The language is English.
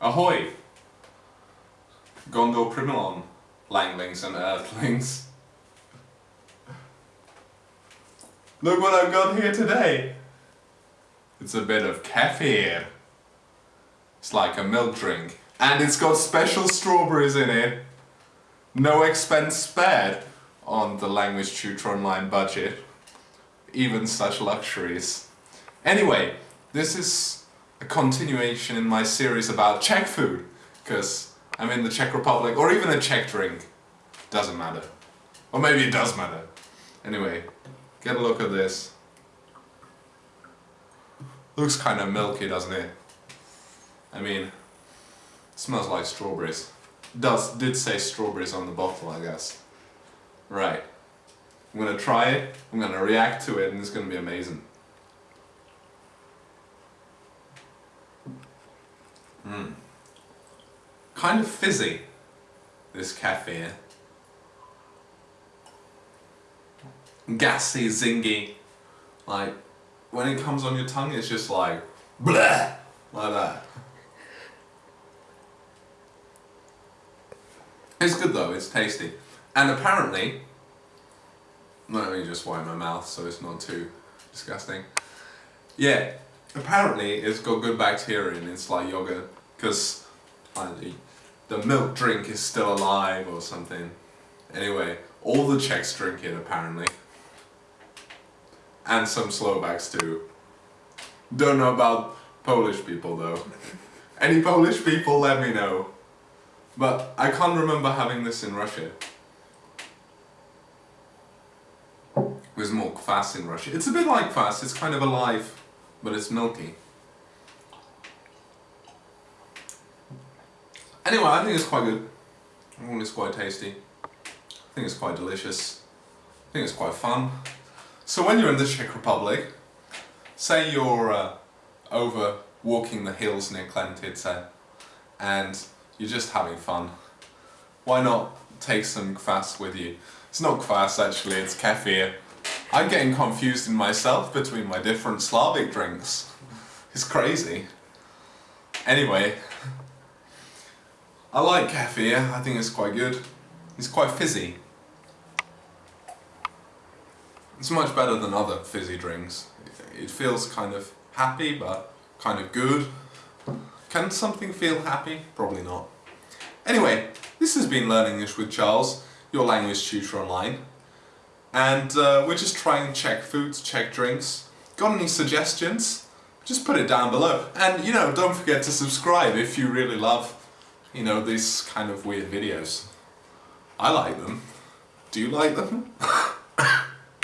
Ahoy! Gondor Primilon, Langlings and Earthlings. Look what I've got here today! It's a bit of kefir. It's like a milk drink. And it's got special strawberries in it. No expense spared on the Language Tutor Online budget. Even such luxuries. Anyway, this is a continuation in my series about Czech food. Because I'm in the Czech Republic, or even a Czech drink. Doesn't matter. Or maybe it does matter. Anyway, get a look at this. Looks kind of milky, doesn't it? I mean, smells like strawberries. Does did say strawberries on the bottle, I guess. Right. I'm gonna try it, I'm gonna react to it, and it's gonna be amazing. Mmm. Kind of fizzy, this kefir. Gassy, zingy. Like, when it comes on your tongue, it's just like, bleh, like that. It's good though, it's tasty. And apparently, let me just wipe my mouth so it's not too disgusting. Yeah, apparently it's got good bacteria in it's like yogurt, because the milk drink is still alive or something. Anyway, all the Czechs drink it apparently. And some Slovaks too. Don't know about Polish people though. Any Polish people let me know. But I can't remember having this in Russia. There's more kvass in Russia. It's a bit like kvass, it's kind of alive, but it's milky. Anyway, I think it's quite good. I think it's quite tasty. I think it's quite delicious. I think it's quite fun. So when you're in the Czech Republic, say you're uh, over walking the hills near Klentyce and you're just having fun. Why not take some kvass with you? It's not kvass actually, it's kefir. I'm getting confused in myself between my different Slavic drinks. It's crazy. Anyway, I like kefir, I think it's quite good. It's quite fizzy. It's much better than other fizzy drinks. It feels kind of happy, but kind of good. Can something feel happy? Probably not. Anyway, this has been Learning English with Charles, your language tutor online. And uh, we're just trying Czech foods, Czech drinks. Got any suggestions? Just put it down below. And, you know, don't forget to subscribe if you really love, you know, these kind of weird videos. I like them. Do you like them?